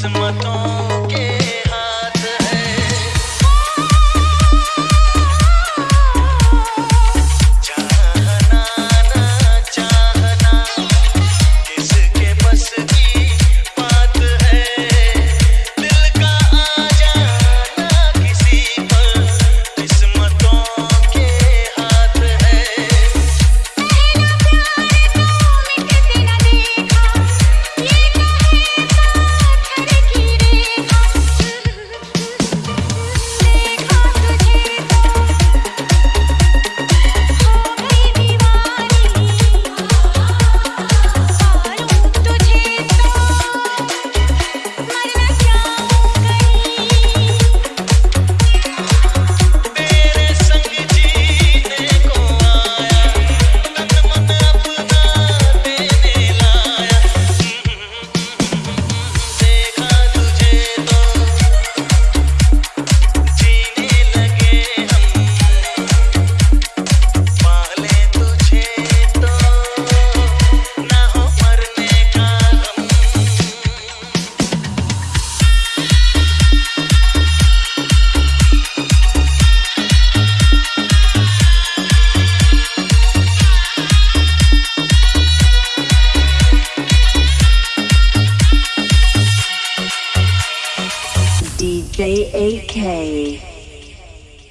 se. DJ AK.